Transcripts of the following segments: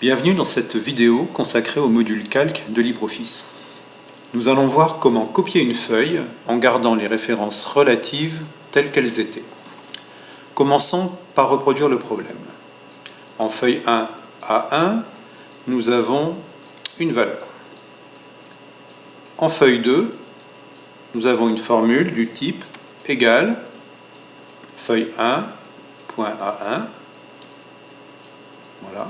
Bienvenue dans cette vidéo consacrée au module calque de LibreOffice. Nous allons voir comment copier une feuille en gardant les références relatives telles qu'elles étaient. Commençons par reproduire le problème. En feuille 1 A1, nous avons une valeur. En feuille 2, nous avons une formule du type égale feuille 1, point A1. Voilà.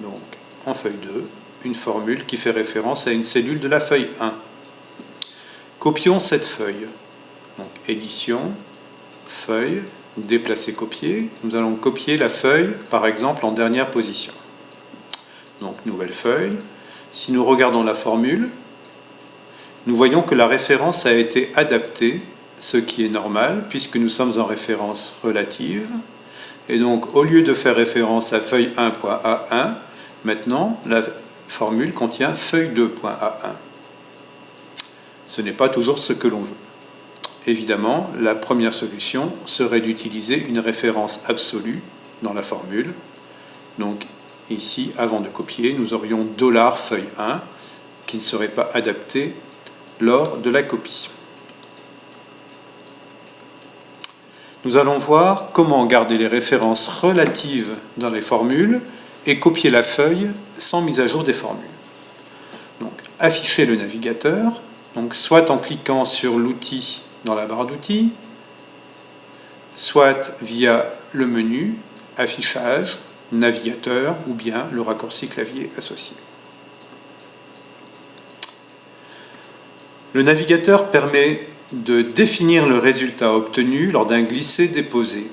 Donc, en feuille 2, une formule qui fait référence à une cellule de la feuille 1. Copions cette feuille. Donc, édition, feuille, déplacer, copier. Nous allons copier la feuille, par exemple, en dernière position. Donc, nouvelle feuille. Si nous regardons la formule, nous voyons que la référence a été adaptée, ce qui est normal, puisque nous sommes en référence relative. Et donc, au lieu de faire référence à feuille 1.a1, maintenant, la formule contient feuille 2.a1. Ce n'est pas toujours ce que l'on veut. Évidemment, la première solution serait d'utiliser une référence absolue dans la formule. Donc, ici, avant de copier, nous aurions $feuille 1 qui ne serait pas adapté lors de la copie. Nous allons voir comment garder les références relatives dans les formules et copier la feuille sans mise à jour des formules. Donc, afficher le navigateur, donc soit en cliquant sur l'outil dans la barre d'outils, soit via le menu affichage, navigateur ou bien le raccourci clavier associé. Le navigateur permet de définir le résultat obtenu lors d'un glisser-déposer.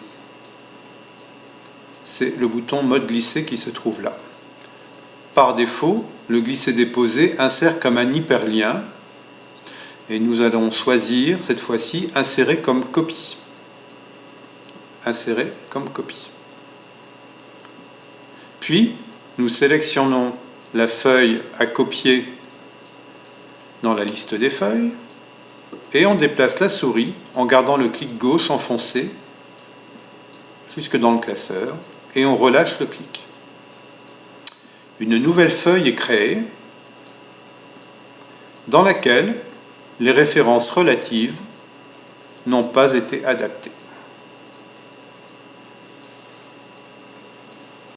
C'est le bouton mode glisser qui se trouve là. Par défaut, le glisser-déposer insère comme un hyperlien et nous allons choisir cette fois-ci insérer comme copie. Insérer comme copie. Puis, nous sélectionnons la feuille à copier dans la liste des feuilles et on déplace la souris en gardant le clic gauche enfoncé jusque dans le classeur et on relâche le clic. Une nouvelle feuille est créée dans laquelle les références relatives n'ont pas été adaptées.